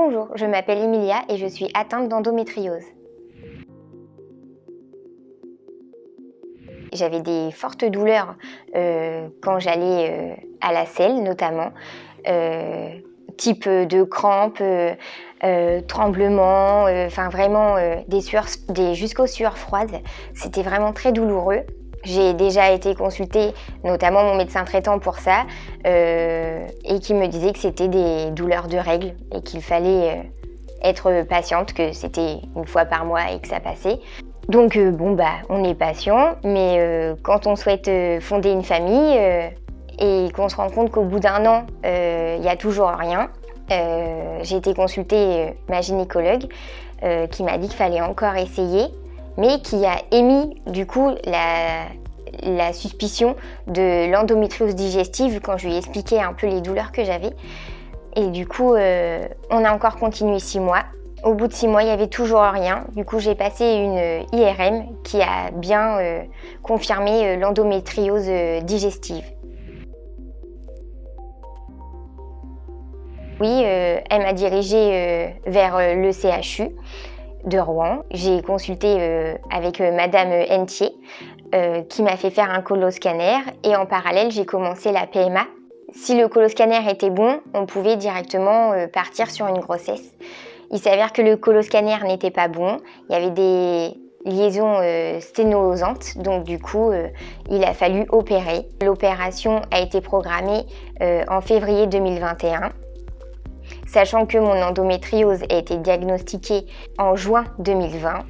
Bonjour, je m'appelle Emilia et je suis atteinte d'endométriose. J'avais des fortes douleurs euh, quand j'allais euh, à la selle notamment, euh, type de crampes, tremblements, enfin vraiment des jusqu'aux sueurs froides. C'était vraiment très douloureux. J'ai déjà été consultée, notamment mon médecin traitant pour ça, euh, et qui me disait que c'était des douleurs de règles et qu'il fallait euh, être patiente, que c'était une fois par mois et que ça passait. Donc euh, bon bah on est patient, mais quand on souhaite fonder une famille et qu'on se rend compte qu'au bout d'un an il n'y a toujours rien, j'ai été consulter ma gynécologue qui m'a dit qu'il fallait encore essayer mais qui a émis du coup la, suspicion de l'endométriose digestive quand je lui ai expliqué un peu les douleurs que j'avais. Et du coup, euh, on a encore continué six mois. Au bout de six mois, il n'y avait toujours rien. Du coup, j'ai passé une IRM qui a bien euh, confirmé euh, l'endométriose digestive. Oui, elle m'a dirigée vers le CHU de Rouen. J'ai consulté euh, avec euh, Madame Entier euh, qui m'a fait faire un coloscanner et en parallèle j'ai commencé la PMA. Si le coloscanner était bon, on pouvait directement partir sur une grossesse. Il s'avère que le coloscanner n'était pas bon, il y avait des liaisons sténosantes, donc du coup il a fallu opérer. L'opération a été programmée en février 2021 sachant que mon endométriose a été diagnostiquée en juin 2020.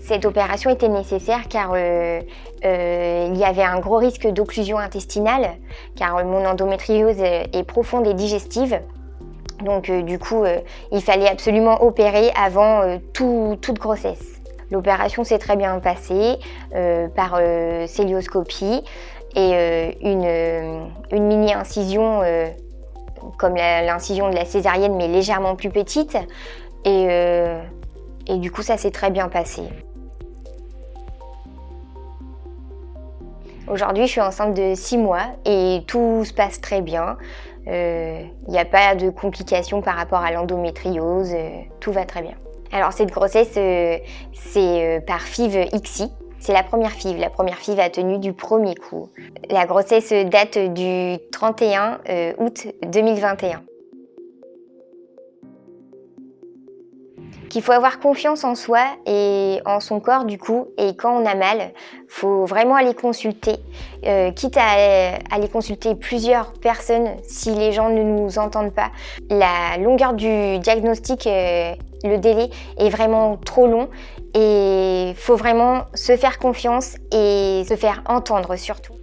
Cette opération était nécessaire car euh, euh, il y avait un gros risque d'occlusion intestinale, car mon endométriose est profonde et digestive. Donc euh, du coup, il fallait absolument opérer avant toute grossesse. L'opération s'est très bien passée par célioscopie et euh, euh, une, mini-incision euh, comme l'incision de la césarienne mais légèrement plus petite et, et du coup ça s'est très bien passé. Aujourd'hui, je suis enceinte de 6 mois et tout se passe très bien. Il n'y a pas de complications par rapport à l'endométriose, tout va très bien. Alors cette grossesse, c'est par FIV XI, c'est la première FIV. La première FIV a tenu du premier coup. La grossesse date du 31 euh, août 2021. Qu'il faut avoir confiance en soi et en son corps du coup. Et quand on a mal faut vraiment aller consulter euh, quitte à aller consulter plusieurs personnes si les gens ne nous entendent pas. La longueur du diagnostic euh, le délai est vraiment trop long et faut vraiment se faire confiance et se faire entendre surtout